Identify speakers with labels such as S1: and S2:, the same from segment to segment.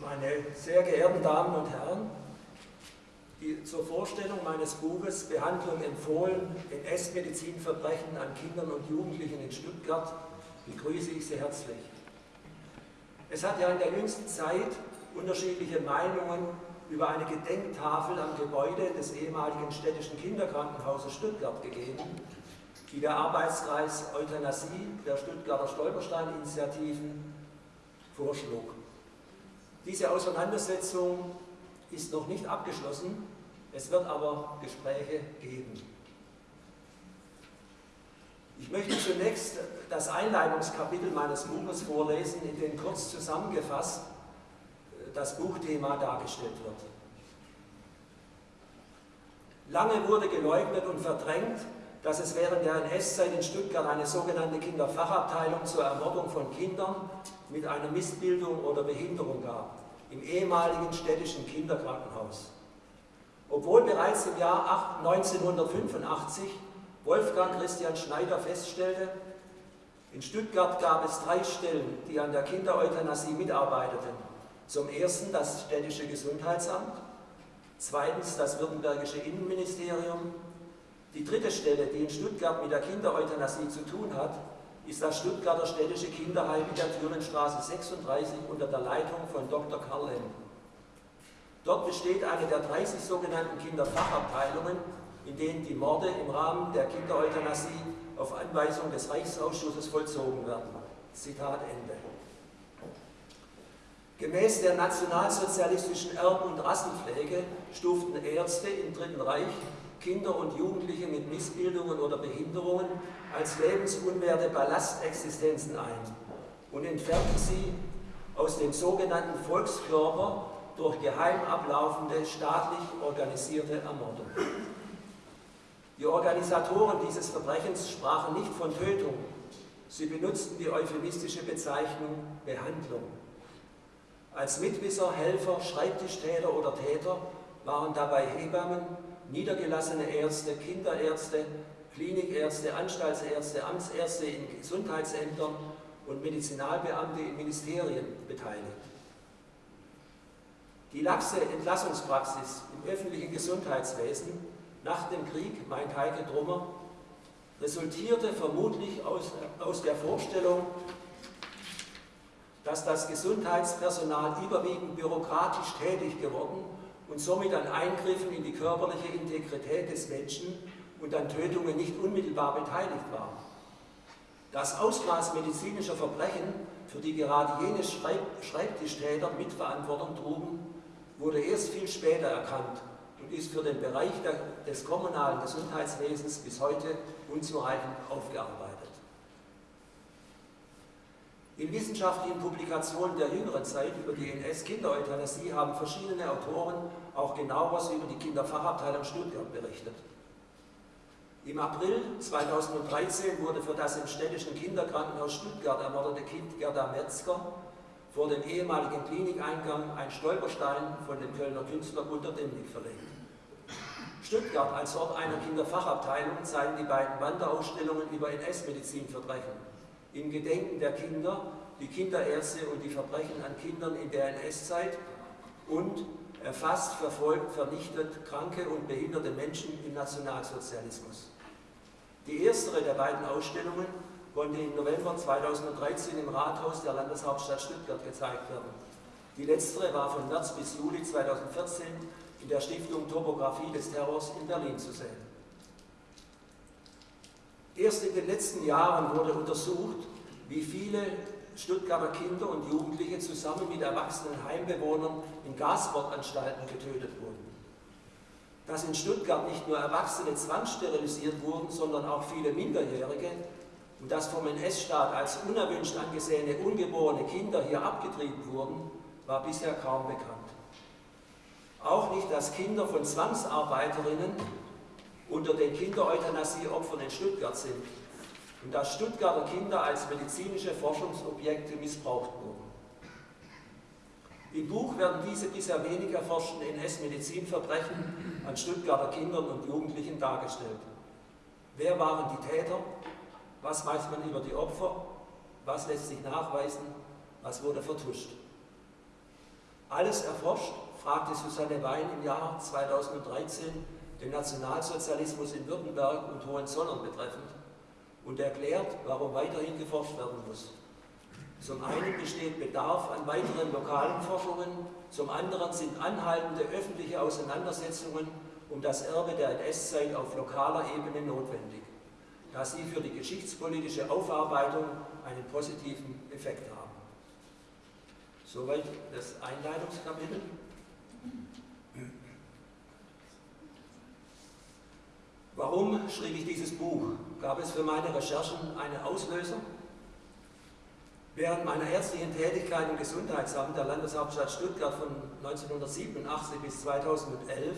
S1: Meine sehr geehrten Damen und Herren, die, zur Vorstellung meines Buches Behandlung empfohlen, NS-Medizinverbrechen an Kindern und Jugendlichen in Stuttgart begrüße ich Sie herzlich. Es hat ja in der jüngsten Zeit unterschiedliche Meinungen über eine Gedenktafel am Gebäude des ehemaligen städtischen Kinderkrankenhauses Stuttgart gegeben, die der Arbeitskreis Euthanasie der Stuttgarter Stolperstein-Initiativen vorschlug. Diese Auseinandersetzung ist noch nicht abgeschlossen, es wird aber Gespräche geben. Ich möchte zunächst das Einleitungskapitel meines Buches vorlesen, in dem kurz zusammengefasst das Buchthema dargestellt wird. Lange wurde geleugnet und verdrängt, dass es während der NS-Zeit in Stuttgart eine sogenannte Kinderfachabteilung zur Ermordung von Kindern mit einer Missbildung oder Behinderung gab, im ehemaligen städtischen Kinderkrankenhaus. Obwohl bereits im Jahr 1985 Wolfgang Christian Schneider feststellte, in Stuttgart gab es drei Stellen, die an der Kindereuthanasie mitarbeiteten. Zum ersten das städtische Gesundheitsamt, zweitens das württembergische Innenministerium. Die dritte Stelle, die in Stuttgart mit der Kindereuthanasie zu tun hat, ist das Stuttgarter städtische Kinderheim in der Thürenstraße 36 unter der Leitung von Dr. Karl Lemm. Dort besteht eine der 30 sogenannten Kinderfachabteilungen, in denen die Morde im Rahmen der Kindereuthanasie auf Anweisung des Reichsausschusses vollzogen werden. Zitat Ende. Gemäß der nationalsozialistischen Erb- und Rassenpflege stuften Ärzte im Dritten Reich Kinder und Jugendliche mit Missbildungen oder Behinderungen als lebensunwerte Ballastexistenzen ein und entfernten sie aus dem sogenannten Volkskörper durch geheim ablaufende, staatlich organisierte Ermordung. Die Organisatoren dieses Verbrechens sprachen nicht von Tötung, sie benutzten die euphemistische Bezeichnung Behandlung. Als Mitwisser, Helfer, Schreibtischtäter oder Täter waren dabei Hebammen, niedergelassene Ärzte, Kinderärzte, Klinikärzte, Anstaltsärzte, Amtsärzte in Gesundheitsämtern und Medizinalbeamte in Ministerien beteiligt. Die laxe Entlassungspraxis im öffentlichen Gesundheitswesen nach dem Krieg, meint Heike Drummer, resultierte vermutlich aus, aus der Vorstellung, dass das Gesundheitspersonal überwiegend bürokratisch tätig geworden und somit an Eingriffen in die körperliche Integrität des Menschen und an Tötungen nicht unmittelbar beteiligt war. Das Ausmaß medizinischer Verbrechen, für die gerade jene Schreibtischtäter Mitverantwortung trugen, wurde erst viel später erkannt und ist für den Bereich der, des kommunalen Gesundheitswesens bis heute unzureichend aufgearbeitet. In wissenschaftlichen Publikationen der jüngeren Zeit über die NS-Kindereuthanasie haben verschiedene Autoren auch genaueres über die Kinderfachabteilung Stuttgart berichtet. Im April 2013 wurde für das im städtischen Kinderkrankenhaus Stuttgart ermordete Kind Gerda Metzger vor dem ehemaligen Klinikeingang ein Stolperstein von dem Kölner Künstler Gunter Demnig verlegt. Stuttgart als Ort einer Kinderfachabteilung zeigen die beiden Wanderausstellungen über NS-Medizinverbrechen im Gedenken der Kinder, die Kinderärzte und die Verbrechen an Kindern in der NS-Zeit und erfasst, verfolgt, vernichtet kranke und behinderte Menschen im Nationalsozialismus. Die erstere der beiden Ausstellungen konnte im November 2013 im Rathaus der Landeshauptstadt Stuttgart gezeigt werden. Die letztere war von März bis Juli 2014 in der Stiftung Topographie des Terrors in Berlin zu sehen. Erst in den letzten Jahren wurde untersucht, wie viele Stuttgarter Kinder und Jugendliche zusammen mit erwachsenen Heimbewohnern in Gaswortanstalten getötet wurden. Dass in Stuttgart nicht nur Erwachsene zwangssterilisiert wurden, sondern auch viele Minderjährige und dass vom NS-Staat als unerwünscht angesehene ungeborene Kinder hier abgetrieben wurden, war bisher kaum bekannt. Auch nicht, dass Kinder von Zwangsarbeiterinnen unter den Kindereuthanasie-Opfern in Stuttgart sind und dass Stuttgarter Kinder als medizinische Forschungsobjekte missbraucht wurden. Im Buch werden diese bisher wenig erforschten NS-Medizinverbrechen an Stuttgarter Kindern und Jugendlichen dargestellt. Wer waren die Täter? Was weiß man über die Opfer? Was lässt sich nachweisen? Was wurde vertuscht? Alles erforscht, fragte Susanne Wein im Jahr 2013 den Nationalsozialismus in Württemberg und Hohenzollern betreffend und erklärt, warum weiterhin geforscht werden muss. Zum einen besteht Bedarf an weiteren lokalen Forschungen, zum anderen sind anhaltende öffentliche Auseinandersetzungen um das Erbe der NS-Zeit auf lokaler Ebene notwendig, da sie für die geschichtspolitische Aufarbeitung einen positiven Effekt haben. Soweit das Einleitungskapitel. Warum schrieb ich dieses Buch? Gab es für meine Recherchen einen Auslöser? Während meiner ärztlichen Tätigkeit im Gesundheitsamt der Landeshauptstadt Stuttgart von 1987 bis 2011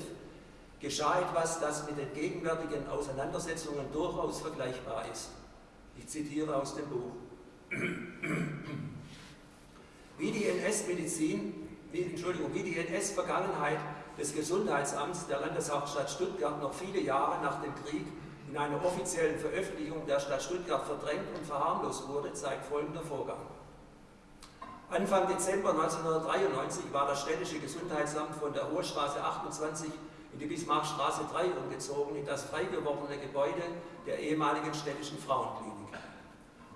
S1: geschah etwas, das mit den gegenwärtigen Auseinandersetzungen durchaus vergleichbar ist. Ich zitiere aus dem Buch. Wie die NS-Medizin, wie die NS-Vergangenheit des Gesundheitsamts der Landeshauptstadt Stuttgart noch viele Jahre nach dem Krieg in einer offiziellen Veröffentlichung der Stadt Stuttgart verdrängt und verharmlost wurde, zeigt folgender Vorgang. Anfang Dezember 1993 war das städtische Gesundheitsamt von der Hohe Straße 28 in die Bismarckstraße 3 umgezogen, in das frei gewordene Gebäude der ehemaligen städtischen Frauenklinik.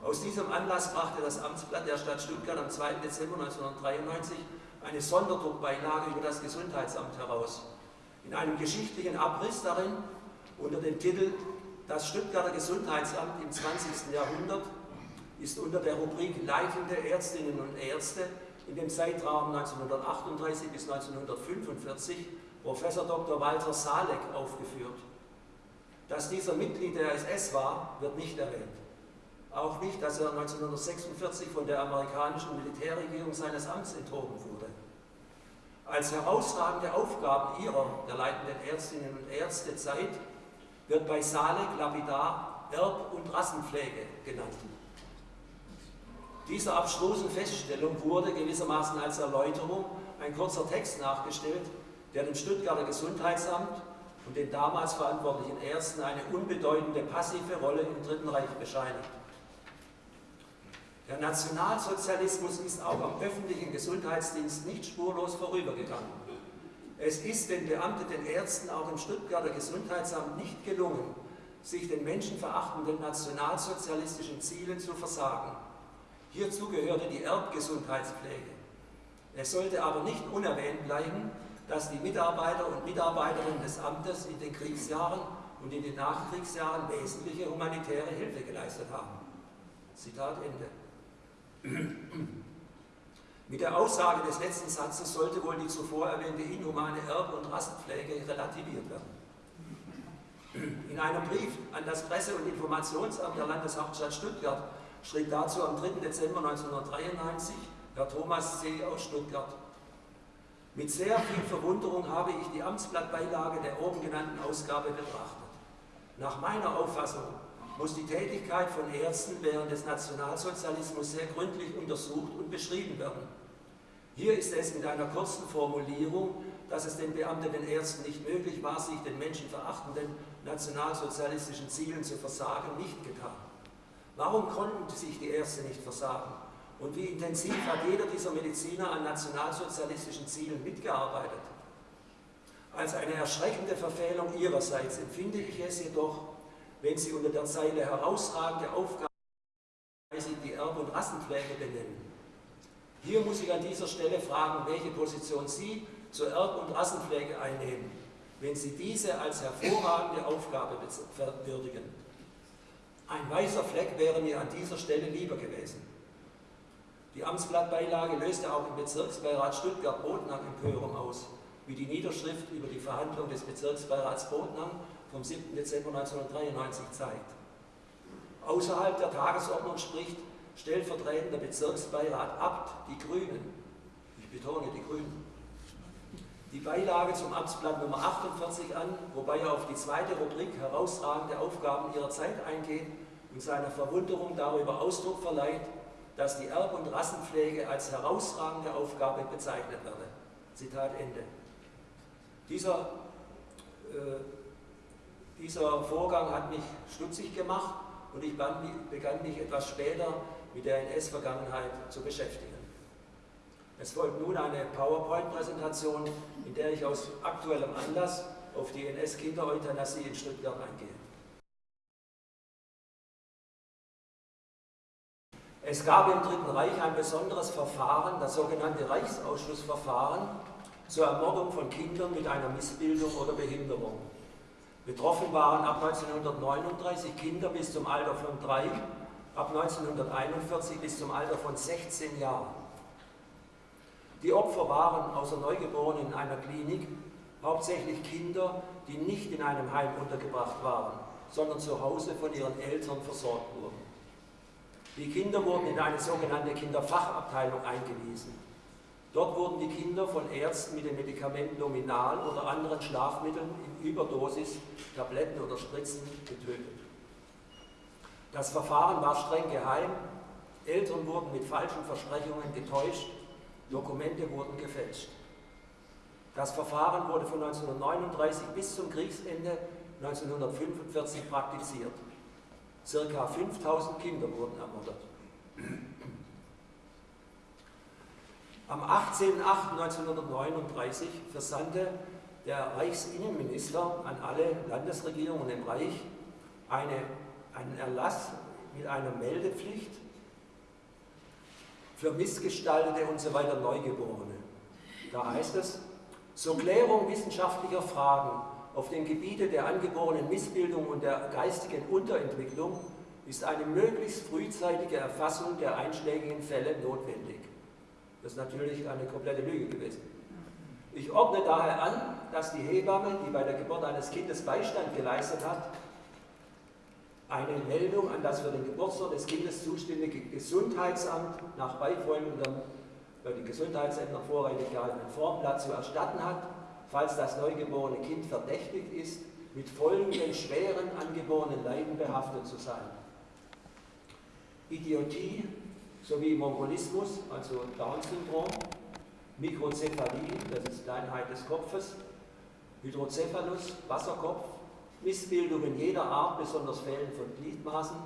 S1: Aus diesem Anlass brachte das Amtsblatt der Stadt Stuttgart am 2. Dezember 1993 eine Sonderdruckbeilage über das Gesundheitsamt heraus. In einem geschichtlichen Abriss darin unter dem Titel Das Stuttgarter Gesundheitsamt im 20. Jahrhundert ist unter der Rubrik Leitende Ärztinnen und Ärzte in dem Zeitraum 1938 bis 1945 Professor Dr. Walter Salek aufgeführt. Dass dieser Mitglied der SS war, wird nicht erwähnt. Auch nicht, dass er 1946 von der amerikanischen Militärregierung seines Amts enthoben wurde. Als herausragende Aufgaben ihrer, der leitenden Ärztinnen und Ärzte, Zeit wird bei Salek lapidar Erb- und Rassenpflege genannt. Dieser abstrusen Feststellung wurde gewissermaßen als Erläuterung ein kurzer Text nachgestellt, der dem Stuttgarter Gesundheitsamt und den damals verantwortlichen Ärzten eine unbedeutende passive Rolle im Dritten Reich bescheinigt. Der Nationalsozialismus ist auch am öffentlichen Gesundheitsdienst nicht spurlos vorübergegangen. Es ist den beamteten Ärzten auch im Stuttgarter Gesundheitsamt nicht gelungen, sich den menschenverachtenden nationalsozialistischen Zielen zu versagen. Hierzu gehörte die Erbgesundheitspflege. Es sollte aber nicht unerwähnt bleiben, dass die Mitarbeiter und Mitarbeiterinnen des Amtes in den Kriegsjahren und in den Nachkriegsjahren wesentliche humanitäre Hilfe geleistet haben. Zitat Ende. Mit der Aussage des letzten Satzes sollte wohl die zuvor erwähnte inhumane Erbe- und Rassenpflege relativiert werden. In einem Brief an das Presse- und Informationsamt der Landeshauptstadt Stuttgart schrieb dazu am 3. Dezember 1993 Herr Thomas C. aus Stuttgart. Mit sehr viel Verwunderung habe ich die Amtsblattbeilage der oben genannten Ausgabe betrachtet. Nach meiner Auffassung muss die Tätigkeit von Ärzten während des Nationalsozialismus sehr gründlich untersucht und beschrieben werden. Hier ist es mit einer kurzen Formulierung, dass es den beamteten Ärzten nicht möglich war, sich den menschenverachtenden nationalsozialistischen Zielen zu versagen, nicht getan. Warum konnten sich die Ärzte nicht versagen? Und wie intensiv hat jeder dieser Mediziner an nationalsozialistischen Zielen mitgearbeitet? Als eine erschreckende Verfehlung ihrerseits empfinde ich es jedoch, wenn Sie unter der Zeile herausragende Aufgaben die Erb- und Rassenpflege benennen. Hier muss ich an dieser Stelle fragen, welche Position Sie zur Erb- und Rassenpflege einnehmen, wenn Sie diese als hervorragende Aufgabe würdigen. Ein weißer Fleck wäre mir an dieser Stelle lieber gewesen. Die Amtsblattbeilage löste auch im Bezirksbeirat Stuttgart-Botnang Empörung aus, wie die Niederschrift über die Verhandlung des Bezirksbeirats Botnang vom 7. Dezember 1993 zeigt. Außerhalb der Tagesordnung spricht stellvertretender Bezirksbeirat Abt die Grünen, ich betone die Grünen, die Beilage zum Amtsblatt Nummer 48 an, wobei er auf die zweite Rubrik herausragende Aufgaben ihrer Zeit eingeht und seiner Verwunderung darüber Ausdruck verleiht, dass die Erb- und Rassenpflege als herausragende Aufgabe bezeichnet werde. Zitat Ende. Dieser, äh, dieser Vorgang hat mich stutzig gemacht und ich begann mich etwas später mit der NS-Vergangenheit zu beschäftigen. Es folgt nun eine PowerPoint-Präsentation, in der ich aus aktuellem Anlass auf die NS-Kindereuthanasie in Stuttgart eingehe. Es gab im Dritten Reich ein besonderes Verfahren, das sogenannte Reichsausschussverfahren zur Ermordung von Kindern mit einer Missbildung oder Behinderung. Betroffen waren ab 1939 Kinder bis zum Alter von drei, ab 1941 bis zum Alter von 16 Jahren. Die Opfer waren außer Neugeborenen in einer Klinik hauptsächlich Kinder, die nicht in einem Heim untergebracht waren, sondern zu Hause von ihren Eltern versorgt wurden. Die Kinder wurden in eine sogenannte Kinderfachabteilung eingewiesen. Dort wurden die Kinder von Ärzten mit dem Medikament Nominal oder anderen Schlafmitteln in Überdosis, Tabletten oder Spritzen getötet. Das Verfahren war streng geheim, Eltern wurden mit falschen Versprechungen getäuscht Dokumente wurden gefälscht. Das Verfahren wurde von 1939 bis zum Kriegsende 1945 praktiziert. Circa 5000 Kinder wurden ermordet. Am 18.08.1939 versandte der Reichsinnenminister an alle Landesregierungen im Reich eine, einen Erlass mit einer Meldepflicht für Missgestaltete und so weiter Neugeborene. Da heißt es, zur Klärung wissenschaftlicher Fragen auf dem Gebiete der angeborenen Missbildung und der geistigen Unterentwicklung ist eine möglichst frühzeitige Erfassung der einschlägigen Fälle notwendig. Das ist natürlich eine komplette Lüge gewesen. Ich ordne daher an, dass die Hebamme, die bei der Geburt eines Kindes Beistand geleistet hat, eine Meldung an das für den Geburtsort des Kindes zuständige Gesundheitsamt nach beifolgendem bei den Gesundheitsämtern vorrangig gehaltenen Formblatt zu erstatten hat, falls das neugeborene Kind verdächtigt ist, mit folgenden schweren angeborenen Leiden behaftet zu sein. Idiotie sowie Mongolismus, also Down-Syndrom, Mikrozephalie, das ist Kleinheit des Kopfes, Hydrocephalus, Wasserkopf, Missbildungen jeder Art, besonders Fällen von Gliedmaßen,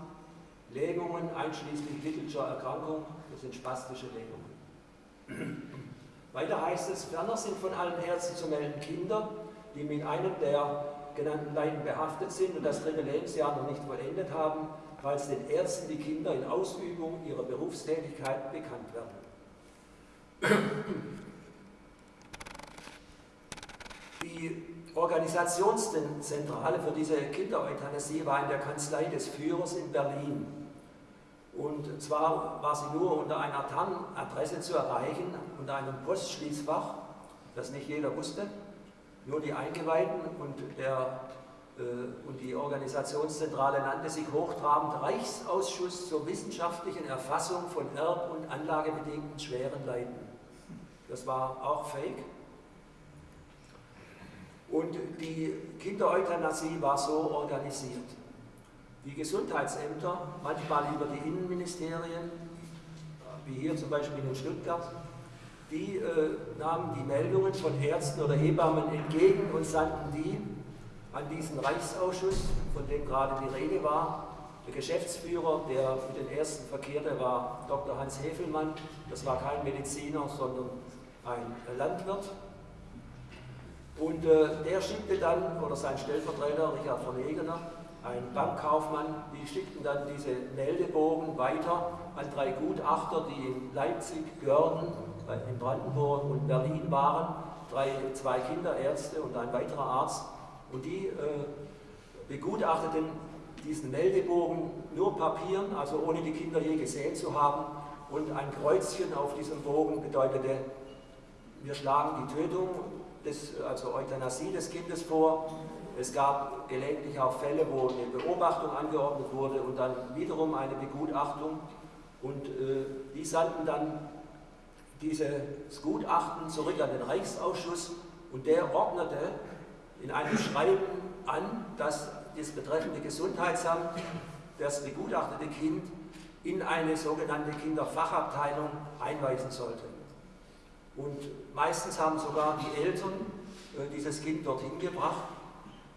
S1: Lähmungen einschließlich Little'scher Erkrankung, das sind spastische Lähmungen. Weiter heißt es, ferner sind von allen Ärzten zu melden Kinder, die mit einem der genannten Leiden behaftet sind und das dritte Lebensjahr noch nicht vollendet haben, falls den Ärzten die Kinder in Ausübung ihrer Berufstätigkeit bekannt werden. Die Organisationszentrale für diese Kindereuthanasie war in der Kanzlei des Führers in Berlin. Und zwar war sie nur unter einer TAN-Adresse zu erreichen, unter einem Postschließfach, das nicht jeder wusste, nur die Eingeweihten und, der, und die Organisationszentrale nannte sich hochtrabend Reichsausschuss zur wissenschaftlichen Erfassung von erb- und anlagebedingten schweren Leiden. Das war auch fake. Und die Kindereuthanasie war so organisiert. Die Gesundheitsämter, manchmal über die Innenministerien, wie hier zum Beispiel in Stuttgart, die äh, nahmen die Meldungen von Ärzten oder Hebammen entgegen und sandten die an diesen Reichsausschuss, von dem gerade die Rede war. Der Geschäftsführer, der mit den Ersten verkehrte, war Dr. Hans Hefelmann. Das war kein Mediziner, sondern ein Landwirt. Und äh, der schickte dann, oder sein Stellvertreter Richard von Egener, ein Bankkaufmann, die schickten dann diese Meldebogen weiter an drei Gutachter, die in Leipzig, Görden, in Brandenburg und Berlin waren, drei, zwei Kinderärzte und ein weiterer Arzt. Und die äh, begutachteten diesen Meldebogen nur Papieren, also ohne die Kinder je gesehen zu haben. Und ein Kreuzchen auf diesem Bogen bedeutete, wir schlagen die Tötung des, also Euthanasie des Kindes vor. Es gab gelegentlich auch Fälle, wo eine Beobachtung angeordnet wurde und dann wiederum eine Begutachtung. Und äh, die sandten dann dieses Gutachten zurück an den Reichsausschuss und der ordnete in einem Schreiben an, dass das betreffende Gesundheitsamt das begutachtete Kind in eine sogenannte Kinderfachabteilung einweisen sollte. Und meistens haben sogar die Eltern äh, dieses Kind dorthin gebracht.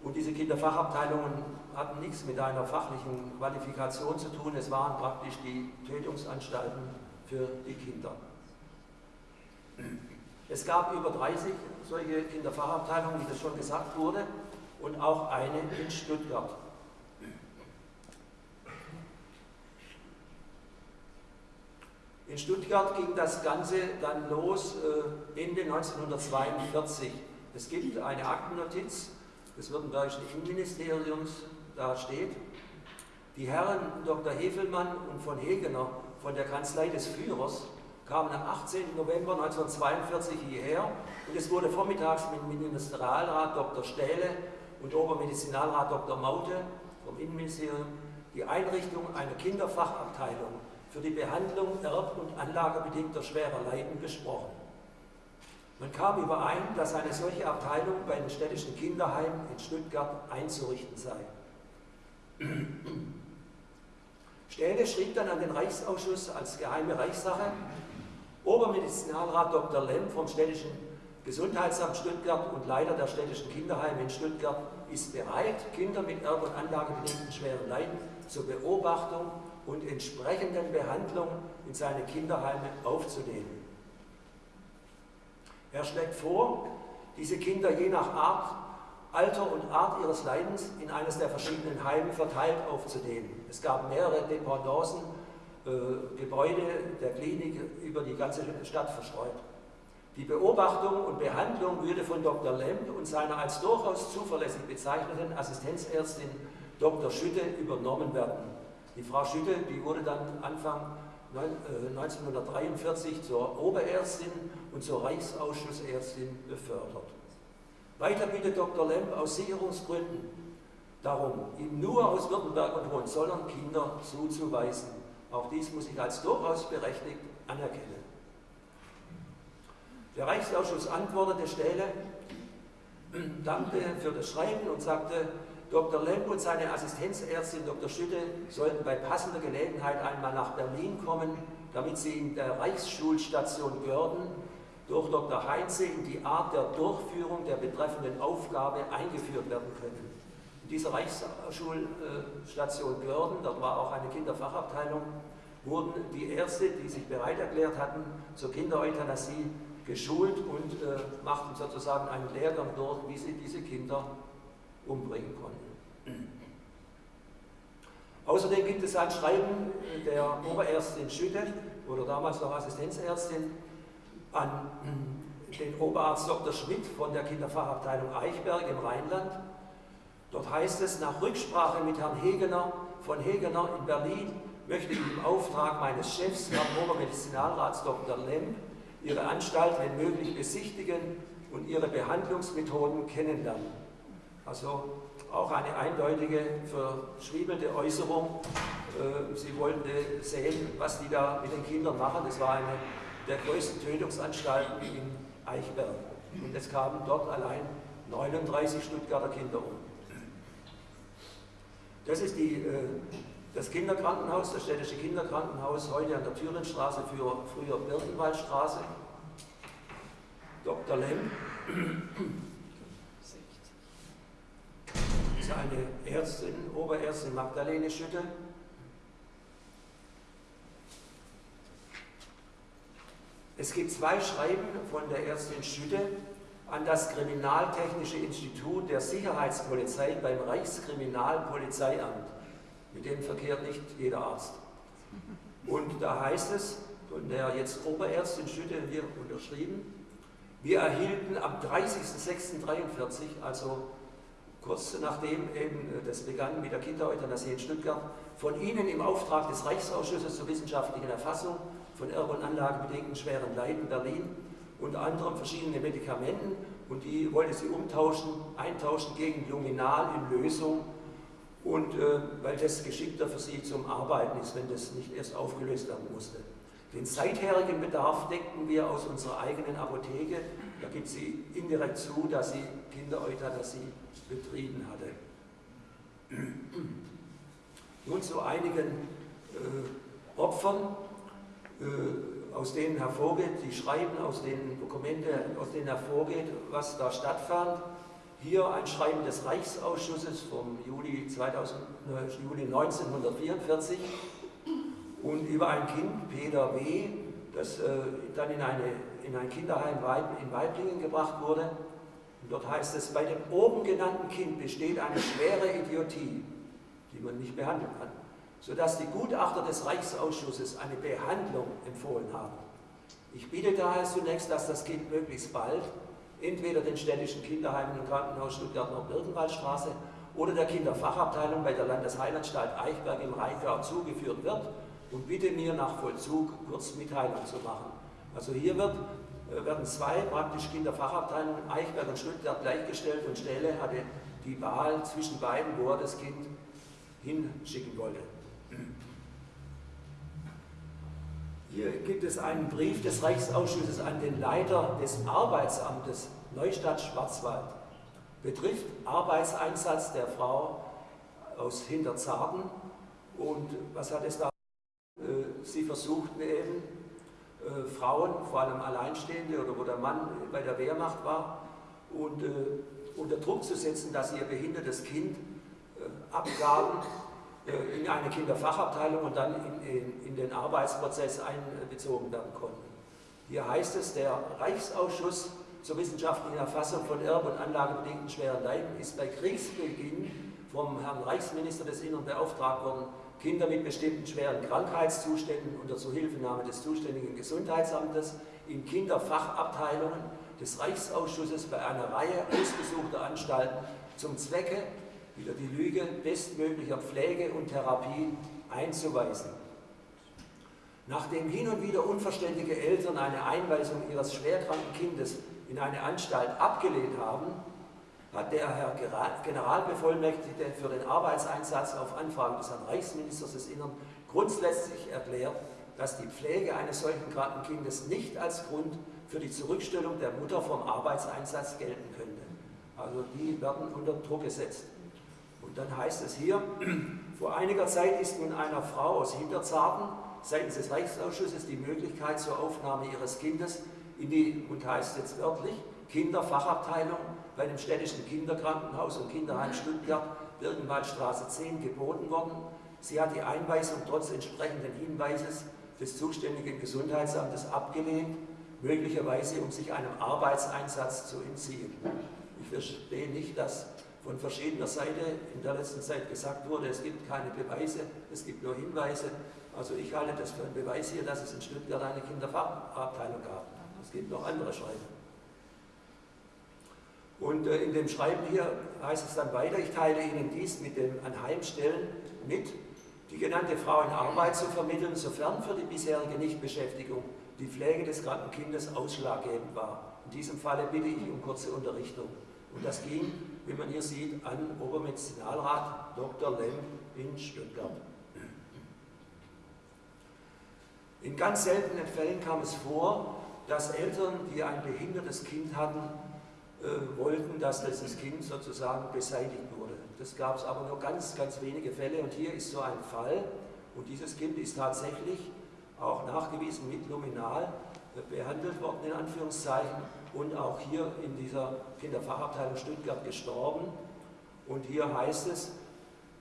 S1: Und diese Kinderfachabteilungen hatten nichts mit einer fachlichen Qualifikation zu tun. Es waren praktisch die Tötungsanstalten für die Kinder. Es gab über 30 solche Kinderfachabteilungen, wie das schon gesagt wurde, und auch eine in Stuttgart. In Stuttgart ging das Ganze dann los äh, Ende 1942. Es gibt eine Aktennotiz des Württembergischen Innenministeriums, da steht, die Herren Dr. Hefelmann und von Hegener von der Kanzlei des Führers kamen am 18. November 1942 hierher und es wurde vormittags mit Ministerialrat Dr. Stähle und Obermedizinalrat Dr. Maute vom Innenministerium die Einrichtung einer Kinderfachabteilung für die Behandlung erb- und anlagebedingter schwerer Leiden besprochen. Man kam überein, dass eine solche Abteilung bei den städtischen Kinderheimen in Stuttgart einzurichten sei. Stähle schrieb dann an den Reichsausschuss als geheime Reichssache, Obermedizinalrat Dr. Lemm vom städtischen Gesundheitsamt Stuttgart und Leiter der städtischen Kinderheime in Stuttgart ist bereit, Kinder mit erb- und anlagebedingten schweren Leiden zur Beobachtung und entsprechenden Behandlung in seine Kinderheime aufzunehmen. Er schlägt vor, diese Kinder je nach Art, Alter und Art ihres Leidens in eines der verschiedenen Heime verteilt aufzunehmen. Es gab mehrere Dependancen, äh, Gebäude der Klinik über die ganze Stadt verstreut. Die Beobachtung und Behandlung würde von Dr. Lemp und seiner als durchaus zuverlässig bezeichneten Assistenzärztin Dr. Schütte übernommen werden. Die Frau Schütte, die wurde dann Anfang 1943 äh, zur Oberärztin und zur Reichsausschussärztin befördert. Weiter bittet Dr. Lemp aus Sicherungsgründen darum, ihm nur aus Württemberg und Hohenzollern Kinder zuzuweisen. Auch dies muss ich als durchaus berechtigt anerkennen. Der Reichsausschuss antwortete Stähle, dankte für das Schreiben und sagte, Dr. Lemp und seine Assistenzärztin Dr. Schütte sollten bei passender Gelegenheit einmal nach Berlin kommen, damit sie in der Reichsschulstation Görden durch Dr. Heinze in die Art der Durchführung der betreffenden Aufgabe eingeführt werden können. Dieser Reichsschulstation Görden, dort war auch eine Kinderfachabteilung, wurden die Ärzte, die sich bereit erklärt hatten, zur Kindereuthanasie geschult und äh, machten sozusagen einen Lehrgang durch, wie sie diese Kinder umbringen konnten. Außerdem gibt es ein Schreiben der Oberärztin Schütte, oder damals noch Assistenzärztin, an den Oberarzt Dr. Schmidt von der Kinderfachabteilung Eichberg im Rheinland. Dort heißt es, nach Rücksprache mit Herrn Hegener von Hegener in Berlin möchte ich im Auftrag meines Chefs, Herrn Obermedizinalrats Dr. Lemp, Ihre Anstalt, wenn möglich, besichtigen und Ihre Behandlungsmethoden kennenlernen. Also auch eine eindeutige, verschriebelte Äußerung. Äh, sie wollten sehen, was die da mit den Kindern machen. Das war eine der größten Tötungsanstalten in Eichberg. Und es kamen dort allein 39 Stuttgarter Kinder um. Das ist die, äh, das Kinderkrankenhaus, das städtische Kinderkrankenhaus, heute an der Thürinstraße, für früher Birkenwaldstraße. Dr. Lemm eine Ärztin, Oberärztin Magdalene Schütte. Es gibt zwei Schreiben von der Ärztin Schütte an das Kriminaltechnische Institut der Sicherheitspolizei beim Reichskriminalpolizeiamt. Mit dem verkehrt nicht jeder Arzt. Und da heißt es, von der jetzt Oberärztin Schütte hier unterschrieben, wir erhielten am 30.06.43, also kurz nachdem eben äh, das begann mit der Kindereuthanasie in Stuttgart, von Ihnen im Auftrag des Reichsausschusses zur wissenschaftlichen Erfassung von erb- und anlagebedingten schweren Leiden Berlin unter anderem verschiedene Medikamenten und die wollte sie umtauschen, eintauschen gegen Luminal in Lösung und äh, weil das geschickter für sie zum Arbeiten ist, wenn das nicht erst aufgelöst werden musste. Den seitherigen Bedarf deckten wir aus unserer eigenen Apotheke. Da gibt sie indirekt zu, dass sie Kindereuthanasie betrieben hatte. Nun zu einigen äh, Opfern, äh, aus denen hervorgeht, die Schreiben, aus den Dokumente, aus denen hervorgeht, was da stattfand. Hier ein Schreiben des Reichsausschusses vom Juli, 2000, äh, Juli 1944 und über ein Kind, Peter W., das äh, dann in, eine, in ein Kinderheim in Weiblingen gebracht wurde. Und dort heißt es, bei dem oben genannten Kind besteht eine schwere Idiotie, die man nicht behandeln kann, sodass die Gutachter des Reichsausschusses eine Behandlung empfohlen haben. Ich bitte daher zunächst, dass das Kind möglichst bald entweder den städtischen Kinderheimen und Krankenhaus Stuttgart-Nord-Birkenwaldstraße oder der Kinderfachabteilung bei der Landesheilanstalt Eichberg im Rheingau zugeführt wird und bitte mir nach Vollzug kurz Mitteilung zu machen. Also hier wird, äh, werden zwei praktisch Kinderfachabteilungen, Eichberg und Stuttgart, gleichgestellt und Stelle hatte die Wahl zwischen beiden, wo er das Kind hinschicken wollte. Hier gibt es einen Brief des Reichsausschusses an den Leiter des Arbeitsamtes Neustadt-Schwarzwald. Betrifft Arbeitseinsatz der Frau aus Hinterzarten. Und was hat es da? Äh, sie versuchten eben, äh, Frauen, vor allem Alleinstehende oder wo der Mann bei der Wehrmacht war, und, äh, unter Druck zu setzen, dass sie ihr behindertes Kind abgaben in eine Kinderfachabteilung und dann in, in, in, den Arbeitsprozess einbezogen werden konnten. Hier heißt es, der Reichsausschuss zur wissenschaftlichen Erfassung von erb- und anlagebedingten schweren Leiden ist bei Kriegsbeginn vom Herrn Reichsminister des Innern beauftragt worden, Kinder mit bestimmten schweren Krankheitszuständen unter Zuhilfenahme des zuständigen Gesundheitsamtes in Kinderfachabteilungen des Reichsausschusses bei einer Reihe ausgesuchter Anstalten zum Zwecke wieder die Lüge bestmöglicher Pflege und Therapie einzuweisen. Nachdem hin und wieder unverständige Eltern eine Einweisung ihres schwerkranken Kindes in eine Anstalt abgelehnt haben, hat der Herr Generalbevollmächtigte für den Arbeitseinsatz auf Anfrage des Herrn Reichsministers des Innern grundsätzlich erklärt, dass die Pflege eines solchen kranken Kindes nicht als Grund für die Zurückstellung der Mutter vom Arbeitseinsatz gelten könnte. Also die werden unter Druck gesetzt. Dann heißt es hier, vor einiger Zeit ist nun einer Frau aus Hinterzarten seitens des Reichsausschusses die Möglichkeit zur Aufnahme ihres Kindes in die, und heißt jetzt wörtlich, Kinderfachabteilung bei dem städtischen Kinderkrankenhaus und Kinderheim Stuttgart, Birkenwaldstraße 10, geboten worden. Sie hat die Einweisung trotz entsprechenden Hinweises des zuständigen Gesundheitsamtes abgelehnt, möglicherweise um sich einem Arbeitseinsatz zu entziehen. Ich verstehe nicht, dass von verschiedener Seite in der letzten Zeit gesagt wurde, es gibt keine Beweise, es gibt nur Hinweise. Also ich halte das für einen Beweis hier, dass es in Stuttgart eine Kinderfachabteilung gab. Es gibt noch andere Schreiben. Und äh, in dem Schreiben hier heißt es dann weiter, ich teile Ihnen dies mit den Anheimstellen mit, die genannte Frau in Arbeit zu vermitteln, sofern für die bisherige Nichtbeschäftigung die Pflege des kranken Kindes ausschlaggebend war. In diesem Falle bitte ich um kurze Unterrichtung. Und das ging wie man hier sieht, an Obermedizinalrat Dr. Lem in Stuttgart. In ganz seltenen Fällen kam es vor, dass Eltern, die ein behindertes Kind hatten, äh, wollten, dass dieses Kind sozusagen beseitigt wurde. Das gab es aber nur ganz, ganz wenige Fälle und hier ist so ein Fall und dieses Kind ist tatsächlich auch nachgewiesen mit Luminal behandelt worden, in Anführungszeichen, und auch hier in dieser Kinderfachabteilung Stuttgart gestorben. Und hier heißt es,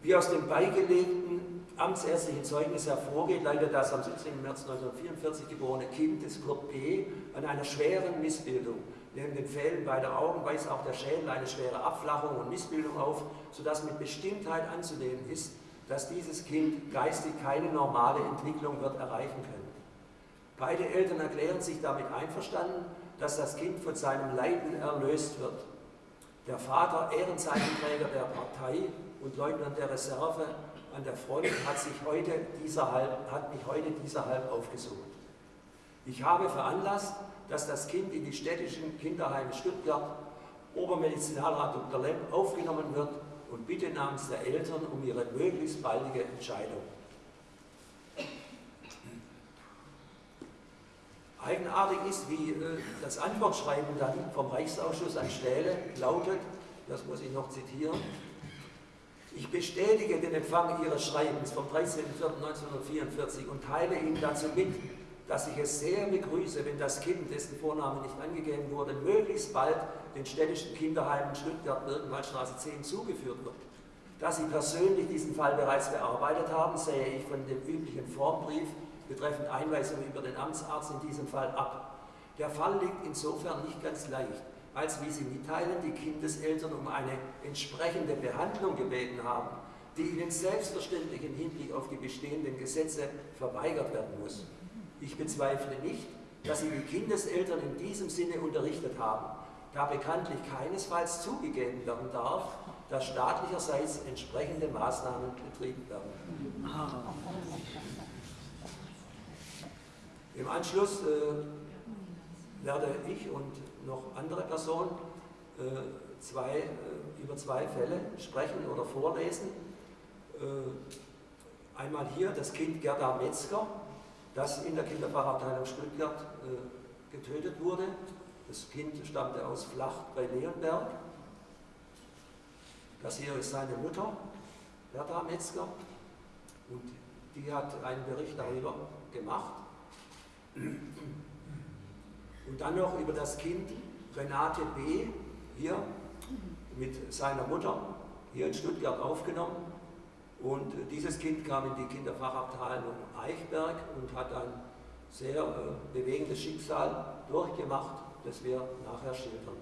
S1: wie aus dem beigelegten amtsärztlichen Zeugnis hervorgeht, leider das am 17. März 1944 geborene Kind des Kurt P. an einer schweren Missbildung. Neben den Fällen beider Augen weist auch der Schädel eine schwere Abflachung und Missbildung auf, sodass mit Bestimmtheit anzunehmen ist, dass dieses Kind geistig keine normale Entwicklung wird erreichen können. Beide Eltern erklären sich damit einverstanden, dass das Kind von seinem Leiden erlöst wird. Der Vater, Ehrenzeichenträger der Partei und Leutnant der Reserve an der Front, hat, sich heute dieserhalb, hat mich heute dieserhalb aufgesucht. Ich habe veranlasst, dass das Kind in die städtischen Kinderheime Stuttgart, Obermedizinalrat Dr. Lemm, aufgenommen wird und bitte namens der Eltern um ihre möglichst baldige Entscheidung. Eigenartig ist, wie äh, das Antwortschreiben dann vom Reichsausschuss an Stähle lautet, das muss ich noch zitieren, ich bestätige den Empfang Ihres Schreibens vom 13.04.1944 und teile Ihnen dazu mit, dass ich es sehr begrüße, wenn das Kind, dessen Vorname nicht angegeben wurde, möglichst bald den städtischen Kinderheimen Stuttgart-Birkenwaldstraße 10 zugeführt wird. Da Sie persönlich diesen Fall bereits bearbeitet haben, sähe ich von dem üblichen Formbrief betreffend Einweisung über den Amtsarzt in diesem Fall ab. Der Fall liegt insofern nicht ganz leicht, als wie Sie mitteilen, die Kindeseltern um eine entsprechende Behandlung gebeten haben, die ihnen selbstverständlich im Hinblick auf die bestehenden Gesetze verweigert werden muss. Ich bezweifle nicht, dass Sie die Kindeseltern in diesem Sinne unterrichtet haben, da bekanntlich keinesfalls zugegeben werden darf, dass staatlicherseits entsprechende Maßnahmen betrieben werden. Im Anschluss äh, werde ich und noch andere Personen äh, zwei, äh, über zwei Fälle sprechen oder vorlesen. Äh, einmal hier das Kind Gerda Metzger, das in der Kinderfachabteilung Stuttgart äh, getötet wurde. Das Kind stammte aus Flacht bei Leonberg. Das hier ist seine Mutter, Gerda Metzger, und die hat einen Bericht darüber gemacht. Und dann noch über das Kind Renate B. hier mit seiner Mutter hier in Stuttgart aufgenommen. Und dieses Kind kam in die Kinderfachabteilung Eichberg und hat ein sehr äh, bewegendes Schicksal durchgemacht, das wir nachher schildern.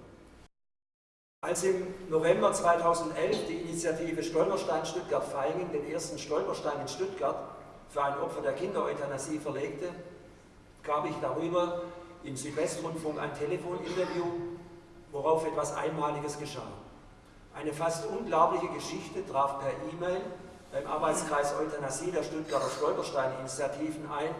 S1: Als im November 2011 die Initiative Stolperstein Stuttgart-Feingen den ersten Stolperstein in Stuttgart für ein Opfer der Kindereuthanasie verlegte, gab ich darüber im Südwestrundfunk ein Telefoninterview, worauf etwas Einmaliges geschah. Eine fast unglaubliche Geschichte traf per E-Mail beim Arbeitskreis Euthanasie der Stuttgarter Stolperstein-Initiativen ein,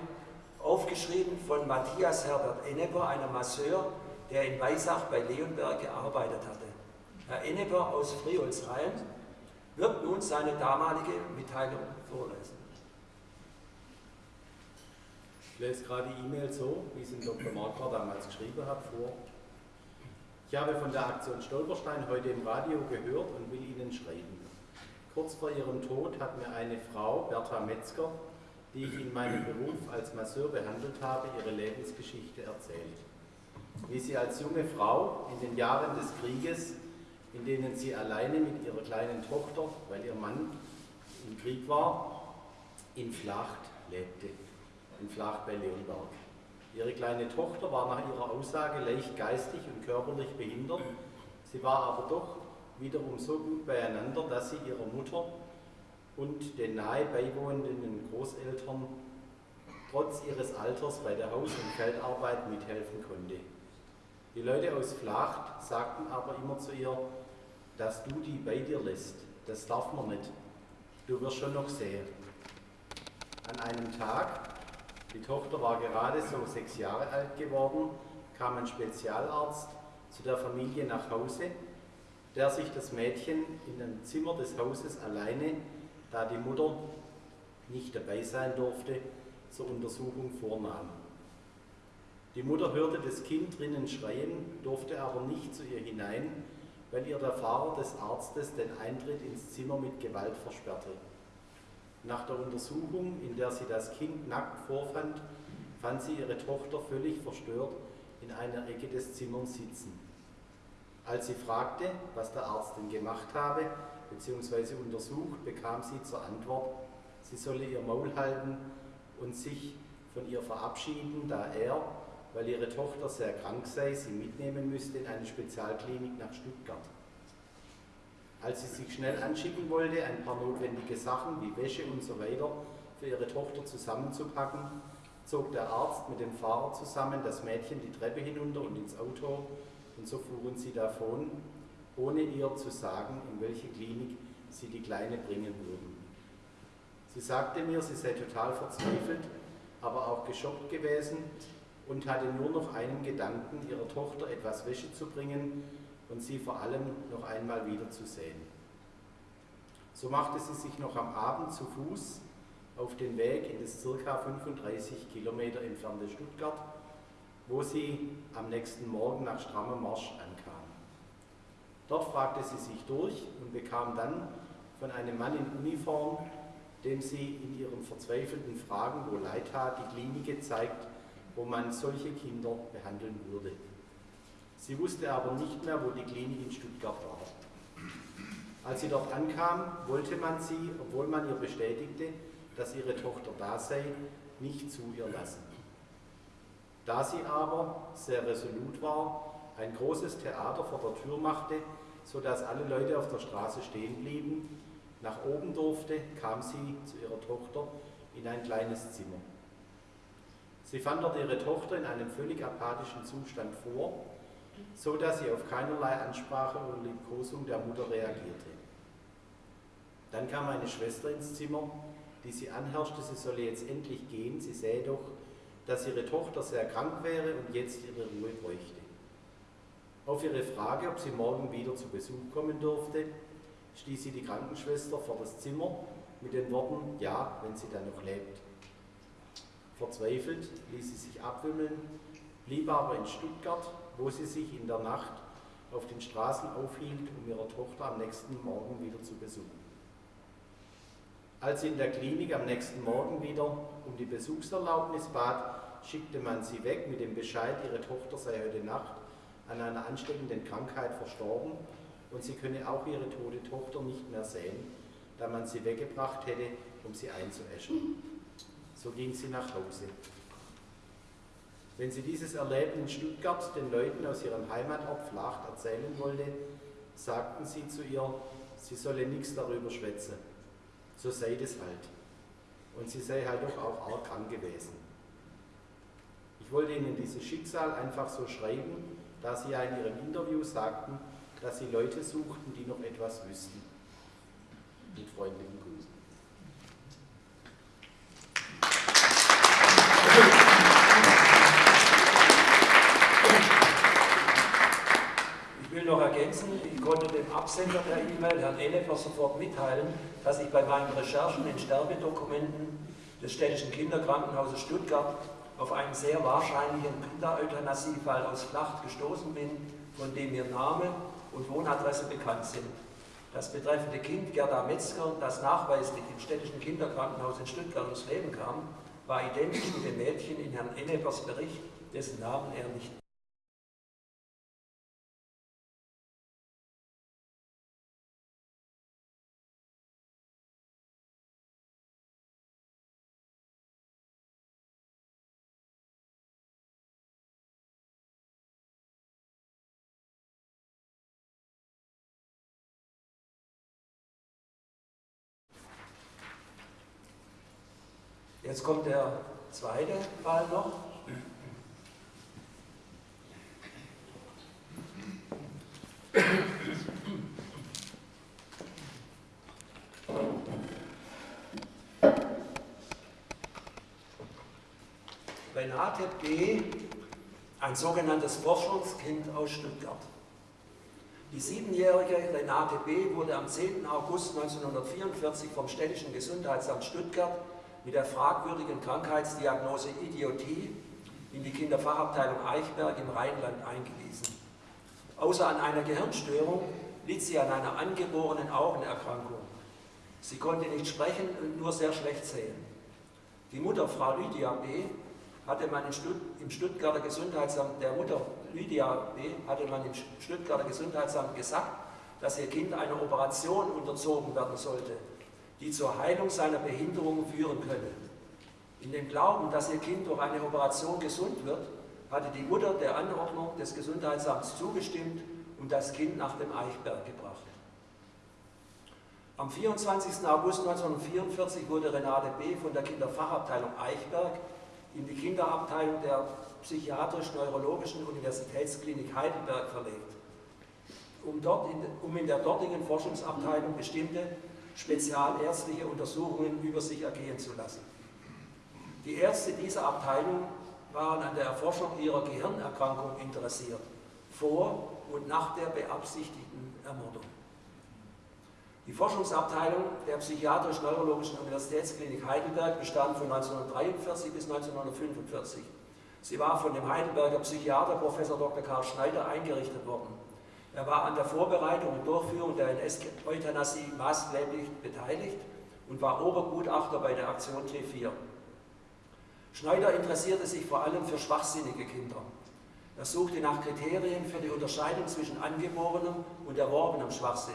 S1: aufgeschrieben von Matthias Herbert Enneper, einem Masseur, der in Weisach bei Leonberg gearbeitet hatte. Herr Enneper aus Friolsheim wird nun seine damalige Mitteilung vorlesen.
S2: Ich lese gerade die E-Mail so, wie es in Dr. Marquardt damals geschrieben hat, vor. Ich habe von der Aktion Stolperstein heute im Radio gehört und will Ihnen schreiben. Kurz vor ihrem Tod hat mir eine Frau, Bertha Metzger, die ich in meinem Beruf als Masseur behandelt habe, ihre Lebensgeschichte erzählt. Wie sie als junge Frau in den Jahren des Krieges, in denen sie alleine mit ihrer kleinen Tochter, weil ihr Mann im Krieg war, in Flacht lebte, in Flacht bei Leonberg. Ihre kleine Tochter war nach ihrer Aussage leicht geistig und körperlich behindert, sie war aber doch wiederum so gut beieinander, dass sie ihrer Mutter und den nahe beiwohnenden Großeltern trotz ihres Alters bei der Haus- und Feldarbeit mithelfen konnte. Die Leute aus Flacht sagten aber immer zu ihr, dass du die bei dir lässt, das darf man nicht, du wirst schon noch sehen. An einem Tag, die Tochter war gerade so sechs Jahre alt geworden, kam ein Spezialarzt zu der Familie nach Hause der sich das Mädchen in dem Zimmer des Hauses alleine, da die Mutter nicht dabei sein durfte, zur Untersuchung vornahm. Die Mutter hörte das Kind drinnen schreien, durfte aber nicht zu ihr hinein, weil ihr der Fahrer des Arztes den Eintritt ins Zimmer mit Gewalt versperrte. Nach der Untersuchung, in der sie das Kind nackt vorfand, fand sie ihre Tochter völlig verstört in einer Ecke des Zimmers sitzen. Als sie fragte, was der Arzt denn gemacht habe bzw. untersucht, bekam sie zur Antwort, sie solle ihr Maul halten und sich von ihr verabschieden, da er, weil ihre Tochter sehr krank sei, sie mitnehmen müsste in eine Spezialklinik nach Stuttgart. Als sie sich schnell anschicken wollte, ein paar notwendige Sachen wie Wäsche und so weiter für ihre Tochter zusammenzupacken, zog der Arzt mit dem Fahrer zusammen das Mädchen die Treppe hinunter und ins Auto und so fuhren sie davon, ohne ihr zu sagen, in welche Klinik sie die Kleine bringen würden. Sie sagte mir, sie sei total verzweifelt, aber auch geschockt gewesen und hatte nur noch einen Gedanken, ihrer Tochter etwas Wäsche zu bringen und sie vor allem noch einmal wiederzusehen. So machte sie sich noch am Abend zu Fuß auf den Weg in das ca. 35 Kilometer entfernte Stuttgart wo sie am nächsten Morgen nach strammem Marsch ankam. Dort fragte sie sich durch und bekam dann von einem Mann in Uniform, dem sie in ihren verzweifelten Fragen, wo Leid tat, die Klinik gezeigt, wo man solche Kinder behandeln würde. Sie wusste aber nicht mehr, wo die Klinik in Stuttgart war. Als sie dort ankam, wollte man sie, obwohl man ihr bestätigte, dass ihre Tochter da sei, nicht zu ihr lassen. Da sie aber sehr resolut war, ein großes Theater vor der Tür machte, sodass alle Leute auf der Straße stehen blieben, nach oben durfte, kam sie zu ihrer Tochter in ein kleines Zimmer. Sie fand dort ihre Tochter in einem völlig apathischen Zustand vor, so dass sie auf keinerlei Ansprache oder Liebkosung der Mutter reagierte. Dann kam eine Schwester ins Zimmer, die sie anherrschte, sie solle jetzt endlich gehen, sie sähe doch, dass ihre Tochter sehr krank wäre und jetzt ihre Ruhe bräuchte. Auf ihre Frage, ob sie morgen wieder zu Besuch kommen durfte, stieß sie die Krankenschwester vor das Zimmer mit den Worten, ja, wenn sie dann noch lebt. Verzweifelt ließ sie sich abwimmeln, blieb aber in Stuttgart, wo sie sich in der Nacht auf den Straßen aufhielt, um ihre Tochter am nächsten Morgen wieder zu besuchen. Als sie in der Klinik am nächsten Morgen wieder um die Besuchserlaubnis bat, schickte man sie weg mit dem Bescheid, ihre Tochter sei heute Nacht an einer ansteckenden Krankheit verstorben und sie könne auch ihre tote Tochter nicht mehr sehen, da man sie weggebracht hätte, um sie einzuäschen. So ging sie nach Hause. Wenn sie dieses Erleben in Stuttgart den Leuten aus ihrem Heimatort Flacht erzählen wollte, sagten sie zu ihr, sie solle nichts darüber schwätzen. So sei das halt. Und sie sei halt doch auch arg krank gewesen. Ich wollte Ihnen dieses Schicksal einfach so schreiben, da Sie ja in Ihrem Interview sagten, dass Sie Leute suchten, die noch etwas wüssten. Mit freundlichen Grüßen.
S1: Ich will noch ergänzen, ich konnte dem Absender der E-Mail, Herrn Ennefer, sofort mitteilen, dass ich bei meinen Recherchen in Sterbedokumenten des städtischen Kinderkrankenhauses Stuttgart auf einen sehr wahrscheinlichen Kindereuthanasie-Fall aus Flacht gestoßen bin, von dem mir Name und Wohnadresse bekannt sind. Das betreffende Kind, Gerda Metzger, das nachweislich im städtischen Kinderkrankenhaus in Stuttgart ums Leben kam, war identisch mit dem Mädchen in Herrn Ennepers Bericht, dessen Namen er nicht Jetzt kommt der zweite Fall noch. Renate B., ein sogenanntes Forschungskind aus Stuttgart. Die siebenjährige Renate B. wurde am 10. August 1944 vom Städtischen Gesundheitsamt Stuttgart mit der fragwürdigen Krankheitsdiagnose Idiotie in die Kinderfachabteilung Eichberg im Rheinland eingewiesen. Außer an einer Gehirnstörung litt sie an einer angeborenen Augenerkrankung. Sie konnte nicht sprechen und nur sehr schlecht sehen. Die Mutter, Frau Lydia B., hatte man im Stuttgarter Gesundheitsamt, der Mutter Lydia B., hatte man im Stuttgarter Gesundheitsamt gesagt, dass ihr Kind einer Operation unterzogen werden sollte, die zur Heilung seiner Behinderung führen könne. In dem Glauben, dass ihr Kind durch eine Operation gesund wird, hatte die Mutter der Anordnung des Gesundheitsamts zugestimmt und das Kind nach dem Eichberg gebracht. Am 24. August 1944 wurde Renate B. von der Kinderfachabteilung Eichberg in die Kinderabteilung der Psychiatrisch-Neurologischen Universitätsklinik Heidelberg verlegt, um, dort in, um in der dortigen Forschungsabteilung bestimmte spezialärztliche Untersuchungen über sich ergehen zu lassen. Die Ärzte dieser Abteilung waren an der Erforschung ihrer Gehirnerkrankung interessiert, vor und nach der beabsichtigten Ermordung. Die Forschungsabteilung der Psychiatrisch-Neurologischen Universitätsklinik Heidelberg bestand von 1943 bis 1945. Sie war von dem Heidelberger Psychiater Prof. Dr. Karl Schneider eingerichtet worden. Er war an der Vorbereitung und Durchführung der NS-Euthanasie maßgeblich beteiligt und war Obergutachter bei der Aktion T4. Schneider interessierte sich vor allem für schwachsinnige Kinder. Er suchte nach Kriterien für die Unterscheidung zwischen angeborenem und erworbenem Schwachsinn.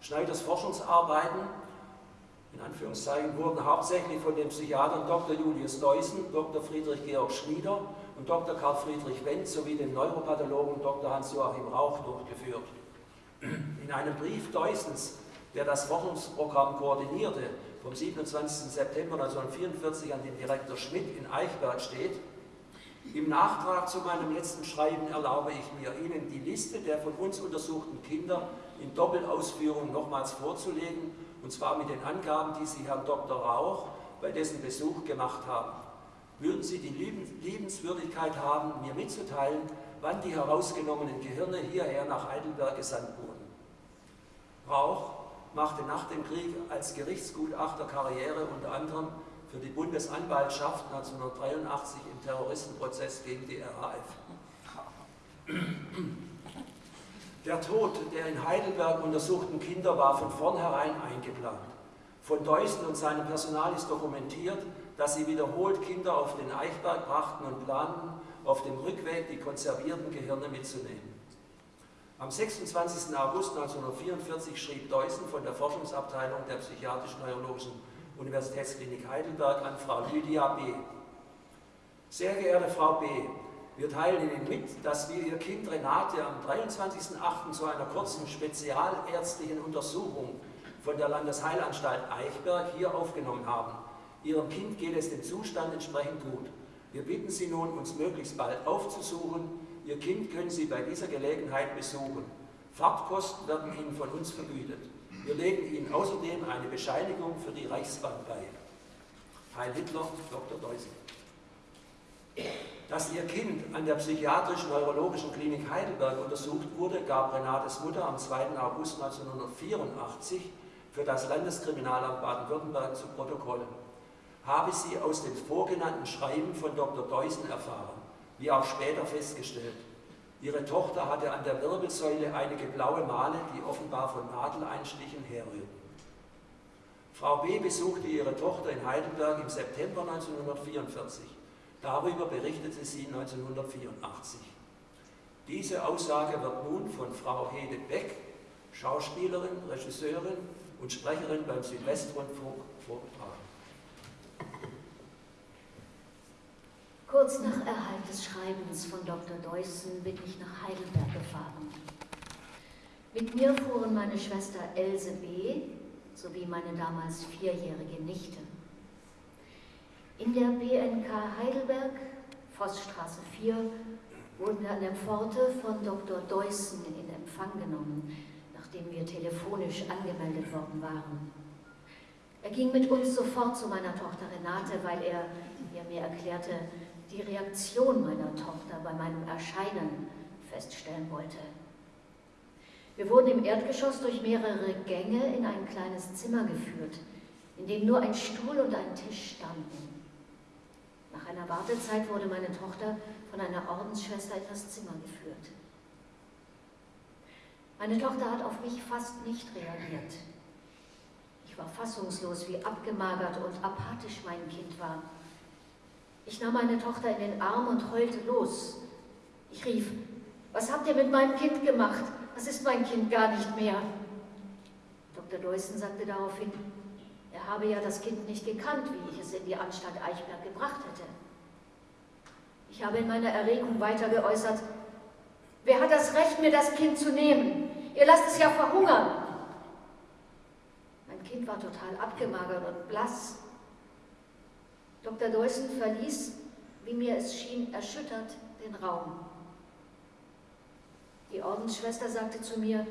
S1: Schneiders Forschungsarbeiten in Anführungszeichen, wurden hauptsächlich von den Psychiatern Dr. Julius Deussen, Dr. Friedrich Georg Schmieder und Dr. Karl Friedrich Wendt sowie dem Neuropathologen Dr. Hans-Joachim Rauch durchgeführt. In einem Brief Deussens, der das Forschungsprogramm koordinierte, vom 27. September 1944 an den Direktor Schmidt in Eichberg steht, im Nachtrag zu meinem letzten Schreiben erlaube ich mir, Ihnen die Liste der von uns untersuchten Kinder in Doppelausführung nochmals vorzulegen, und zwar mit den Angaben, die Sie Herrn Dr. Rauch bei dessen Besuch gemacht haben. Würden Sie die Liebenswürdigkeit haben, mir mitzuteilen, wann die herausgenommenen Gehirne hierher nach Heidelberg gesandt wurden? Rauch machte nach dem Krieg als Gerichtsgutachter Karriere unter anderem für die Bundesanwaltschaft 1983 im Terroristenprozess gegen die RAF. Der Tod der in Heidelberg untersuchten Kinder war von vornherein eingeplant. Von Deussen und seinem Personal ist dokumentiert, dass sie wiederholt Kinder auf den Eichberg brachten und planten, auf dem Rückweg die konservierten Gehirne mitzunehmen. Am 26. August 1944 schrieb Deussen von der Forschungsabteilung der Psychiatrisch-Neurologischen Universitätsklinik Heidelberg an Frau Lydia B. Sehr geehrte Frau B., wir teilen Ihnen mit, dass wir Ihr Kind Renate am 23.08. zu einer kurzen spezialärztlichen Untersuchung von der Landesheilanstalt Eichberg hier aufgenommen haben. Ihrem Kind geht es dem Zustand entsprechend gut. Wir bitten Sie nun, uns möglichst bald aufzusuchen. Ihr Kind können Sie bei dieser Gelegenheit besuchen. Fahrtkosten werden Ihnen von uns vergütet. Wir legen Ihnen außerdem eine Bescheinigung für die Reichsbahn bei. Heil Hitler, Dr. Deusen. Dass ihr Kind an der psychiatrisch-neurologischen Klinik Heidelberg untersucht wurde, gab Renates Mutter am 2. August 1984 für das Landeskriminalamt Baden-Württemberg zu Protokoll. Habe sie aus dem vorgenannten Schreiben von Dr. Deusen erfahren, wie auch später festgestellt. Ihre Tochter hatte an der Wirbelsäule einige blaue Male, die offenbar von Nadeleinstichen herrührten. Frau B. besuchte ihre Tochter in Heidelberg im September 1944. Darüber berichtete sie 1984. Diese Aussage wird nun von Frau Hede Beck, Schauspielerin, Regisseurin und Sprecherin beim Südwestrundfunk vorgetragen.
S3: Kurz nach Erhalt des Schreibens von Dr. Deussen bin ich nach Heidelberg gefahren. Mit mir fuhren meine Schwester Else B. sowie meine damals vierjährige Nichte. In der BNK Heidelberg, Vossstraße 4, wurden wir an der Pforte von Dr. Deussen in Empfang genommen, nachdem wir telefonisch angemeldet worden waren. Er ging mit uns sofort zu meiner Tochter Renate, weil er, wie er mir erklärte, die Reaktion meiner Tochter bei meinem Erscheinen feststellen wollte. Wir wurden im Erdgeschoss durch mehrere Gänge in ein kleines Zimmer geführt, in dem nur ein Stuhl und ein Tisch standen. Nach einer Wartezeit wurde meine Tochter von einer Ordensschwester in das Zimmer geführt. Meine Tochter hat auf mich fast nicht reagiert. Ich war fassungslos, wie abgemagert und apathisch mein Kind war. Ich nahm meine Tochter in den Arm und heulte los. Ich rief, was habt ihr mit meinem Kind gemacht? Das ist mein Kind gar nicht mehr. Dr. Deussen sagte daraufhin, er habe ja das Kind nicht gekannt, wie ich es in die Anstalt Eichberg gebracht hätte. Ich habe in meiner Erregung weiter geäußert, wer hat das Recht, mir das Kind zu nehmen? Ihr lasst es ja verhungern. Mein Kind war total abgemagert und blass. Dr. Deussen verließ, wie mir es schien, erschüttert den Raum. Die Ordensschwester sagte zu mir,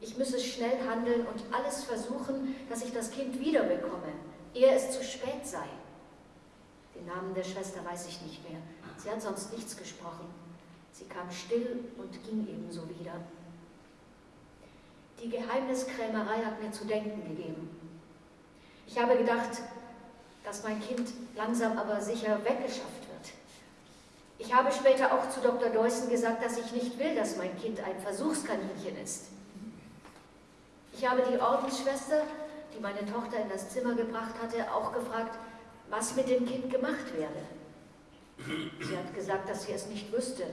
S3: ich müsse schnell handeln und alles versuchen, dass ich das Kind wiederbekomme, ehe es zu spät sei. Den Namen der Schwester weiß ich nicht mehr. Sie hat sonst nichts gesprochen. Sie kam still und ging ebenso wieder. Die Geheimniskrämerei hat mir zu denken gegeben. Ich habe gedacht, dass mein Kind langsam aber sicher weggeschafft wird. Ich habe später auch zu Dr. Deussen gesagt, dass ich nicht will, dass mein Kind ein Versuchskaninchen ist. Ich habe die Ordensschwester, die meine Tochter in das Zimmer gebracht hatte, auch gefragt, was mit dem Kind gemacht werde. Sie hat gesagt, dass sie es nicht wüsste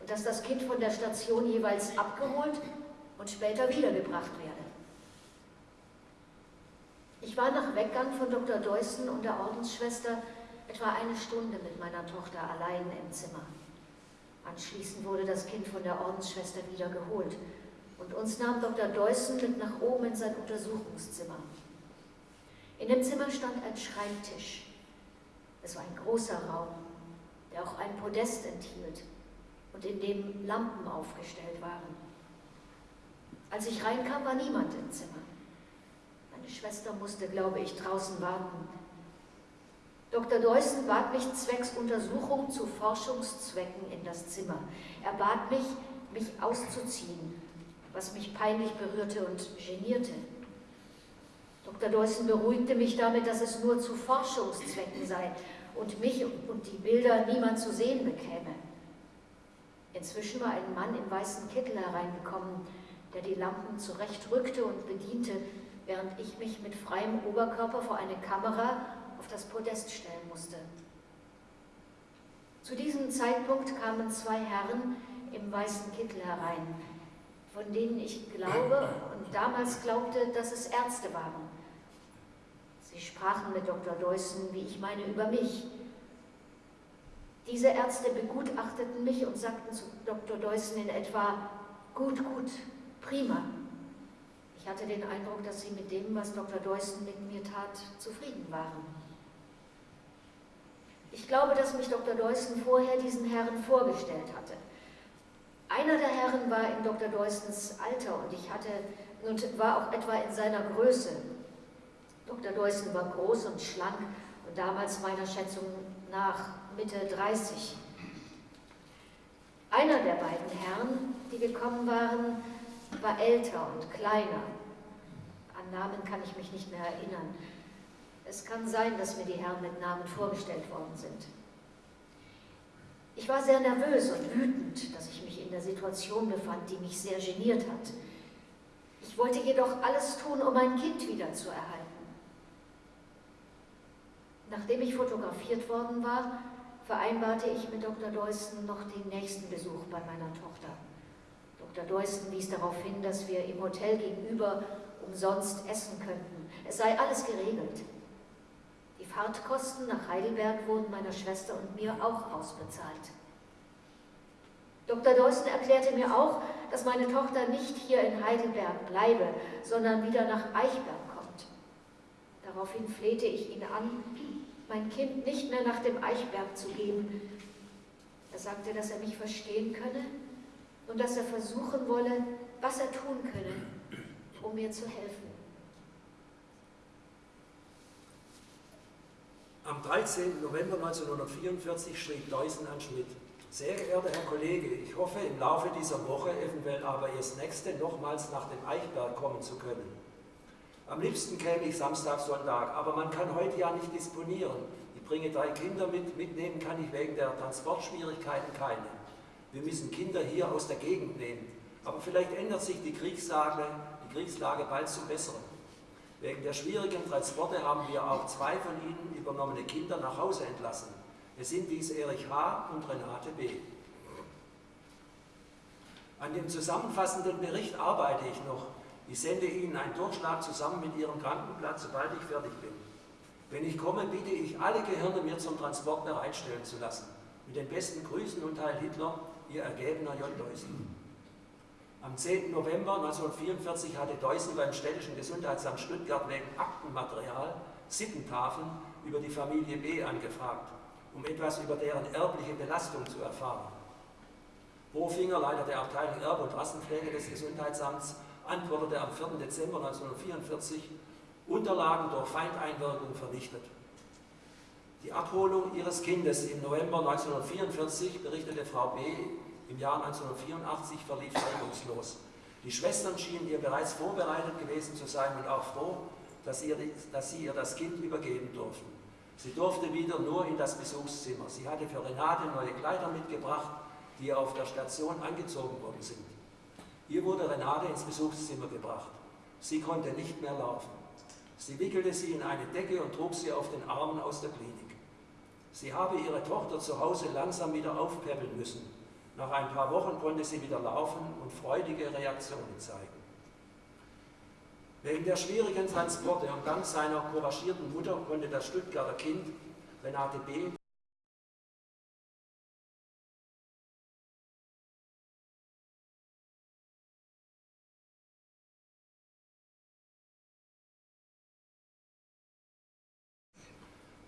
S3: und dass das Kind von der Station jeweils abgeholt und später wiedergebracht werde. Ich war nach Weggang von Dr. Deussen und der Ordensschwester etwa eine Stunde mit meiner Tochter allein im Zimmer. Anschließend wurde das Kind von der Ordensschwester wieder geholt und uns nahm Dr. Deussen mit nach oben in sein Untersuchungszimmer. In dem Zimmer stand ein Schreibtisch. Es war ein großer Raum, der auch ein Podest enthielt und in dem Lampen aufgestellt waren. Als ich reinkam, war niemand im Zimmer. Schwester musste, glaube ich, draußen warten. Dr. Deussen bat mich zwecks Untersuchung zu Forschungszwecken in das Zimmer. Er bat mich, mich auszuziehen, was mich peinlich berührte und genierte. Dr. Deussen beruhigte mich damit, dass es nur zu Forschungszwecken sei und mich und die Bilder niemand zu sehen bekäme. Inzwischen war ein Mann im weißen Kittel hereingekommen, der die Lampen zurechtrückte und bediente, während ich mich mit freiem Oberkörper vor eine Kamera auf das Podest stellen musste. Zu diesem Zeitpunkt kamen zwei Herren im weißen Kittel herein, von denen ich glaube und damals glaubte, dass es Ärzte waren. Sie sprachen mit Dr. Deussen, wie ich meine, über mich. Diese Ärzte begutachteten mich und sagten zu Dr. Deussen in etwa, gut, gut, prima. Ich hatte den Eindruck, dass sie mit dem, was Dr. Deussen mit mir tat, zufrieden waren. Ich glaube, dass mich Dr. Deussen vorher diesen Herren vorgestellt hatte. Einer der Herren war in Dr. Deussens Alter und ich hatte und war auch etwa in seiner Größe. Dr. Deussen war groß und schlank und damals meiner Schätzung nach Mitte 30. Einer der beiden Herren, die gekommen waren, war älter und kleiner. An Namen kann ich mich nicht mehr erinnern. Es kann sein, dass mir die Herren mit Namen vorgestellt worden sind. Ich war sehr nervös und wütend, dass ich mich in der Situation befand, die mich sehr geniert hat. Ich wollte jedoch alles tun, um mein Kind wiederzuerhalten. Nachdem ich fotografiert worden war, vereinbarte ich mit Dr. Deussen noch den nächsten Besuch bei meiner Tochter. Dr. Deussen wies darauf hin, dass wir im Hotel gegenüber umsonst essen könnten. Es sei alles geregelt. Die Fahrtkosten nach Heidelberg wurden meiner Schwester und mir auch ausbezahlt. Dr. Deussen erklärte mir auch, dass meine Tochter nicht hier in Heidelberg bleibe, sondern wieder nach Eichberg kommt. Daraufhin flehte ich ihn an, mein Kind nicht mehr nach dem Eichberg zu geben. Er sagte, dass er mich verstehen könne und dass er versuchen wolle, was er tun könne, um mir zu helfen.
S1: Am 13. November 1944 schrieb Deussen an Schmidt, sehr geehrter Herr Kollege, ich hoffe im Laufe dieser Woche, eventuell aber erst nächste, nochmals nach dem Eichberg kommen zu können. Am liebsten käme ich Samstag, Sonntag, aber man kann heute ja nicht disponieren. Ich bringe drei Kinder mit, mitnehmen kann ich wegen der Transportschwierigkeiten keine. Wir müssen Kinder hier aus der Gegend nehmen. Aber vielleicht ändert sich die Kriegslage, die Kriegslage bald zum Besseren. Wegen der schwierigen Transporte haben wir auch zwei von Ihnen übernommene Kinder nach Hause entlassen. Es sind dies Erich H. und Renate B. An dem zusammenfassenden Bericht arbeite ich noch. Ich sende Ihnen einen Durchschlag zusammen mit Ihrem Krankenplatz, sobald ich fertig bin. Wenn ich komme, bitte ich alle Gehirne mir zum Transport bereitstellen zu lassen. Mit den besten Grüßen und Heil Hitler, Ihr ergebener J. Deussen. Am 10. November 1944 hatte Deussen beim Städtischen Gesundheitsamt Stuttgart wegen Aktenmaterial Sittentafeln über die Familie B angefragt, um etwas über deren erbliche Belastung zu erfahren. Bofinger, Leiter der Abteilung Erbe und Rassenpflege des Gesundheitsamts, antwortete am 4. Dezember 1944, Unterlagen durch Feindeinwirkung vernichtet. Die Abholung ihres Kindes im November 1944, berichtete Frau B., im Jahr 1984 verlief reibungslos. Die Schwestern schienen ihr bereits vorbereitet gewesen zu sein und auch froh, dass, ihr, dass sie ihr das Kind übergeben durften. Sie durfte wieder nur in das Besuchszimmer. Sie hatte für Renate neue Kleider mitgebracht, die ihr auf der Station angezogen worden sind. Ihr wurde Renate ins Besuchszimmer gebracht. Sie konnte nicht mehr laufen. Sie wickelte sie in eine Decke und trug sie auf den Armen aus der Klinik. Sie habe ihre Tochter zu Hause langsam wieder aufpäppeln müssen. Nach ein paar Wochen konnte sie wieder laufen und freudige Reaktionen zeigen. Wegen der schwierigen Transporte und dank seiner couragierten Mutter konnte das Stuttgarter Kind Renate B.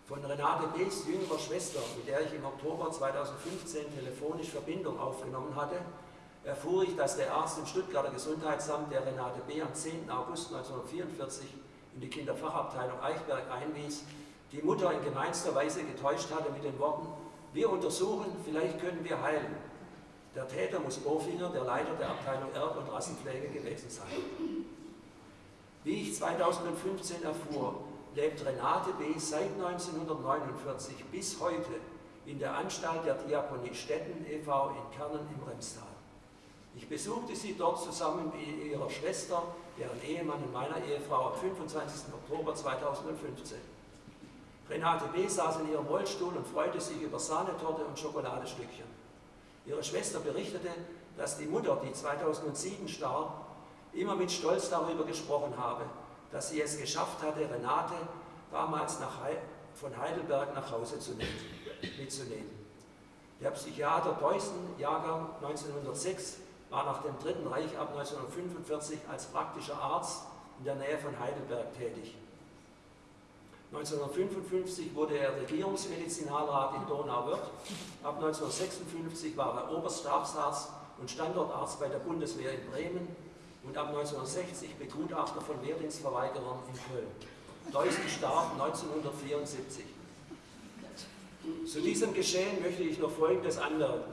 S1: Von Renate B.s jüngerer Schwester, mit der ich im Oktober 2015 telefonisch Verbindung aufgenommen hatte, erfuhr ich, dass der Arzt im Stuttgarter Gesundheitsamt, der Renate B. am 10. August 1944 in die Kinderfachabteilung Eichberg einwies, die Mutter in gemeinster Weise getäuscht hatte mit den Worten, wir untersuchen, vielleicht können wir heilen. Der Täter muss Bofinger, der Leiter der Abteilung Erb- und Rassenpflege gewesen sein. Wie ich 2015 erfuhr, lebt Renate B. seit 1949 bis heute in der Anstalt der Diakonie Stetten e.V. in Kernen im Remstal. Ich besuchte sie dort zusammen mit ihrer Schwester, deren Ehemann und meiner Ehefrau am 25. Oktober 2015. Renate B. saß in ihrem Rollstuhl und freute sich über Sahnetorte und Schokoladestückchen. Ihre Schwester berichtete, dass die Mutter, die 2007 starb, immer mit Stolz darüber gesprochen habe, dass sie es geschafft hatte, Renate damals He von Heidelberg nach Hause zu nehmen, mitzunehmen. Der Psychiater Deussen, Jahrgang 1906, war nach dem Dritten Reich ab 1945 als praktischer Arzt in der Nähe von Heidelberg tätig. 1955 wurde er Regierungsmedizinalrat in Donauwörth. Ab 1956 war er Oberstabsarzt und Standortarzt bei der Bundeswehr in Bremen und ab 1960 Begutachter von Wehrdienstverweigerern in Köln. Deussen starb 1974. Zu diesem Geschehen möchte ich noch Folgendes anmerken.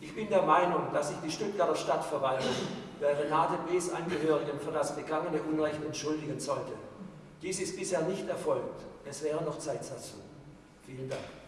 S1: Ich bin der Meinung, dass sich die Stuttgarter Stadtverwaltung bei Renate B.s Angehörigen für das begangene Unrecht entschuldigen sollte. Dies ist bisher nicht erfolgt. Es wäre noch Zeit dazu. Vielen Dank.